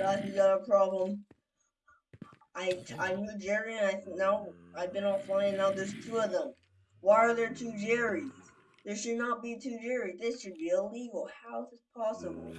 Guys, we got a problem. I I knew Jerry and I now I've been offline and now there's two of them. Why are there two Jerrys? There should not be two Jerrys. This should be illegal. How is this possible?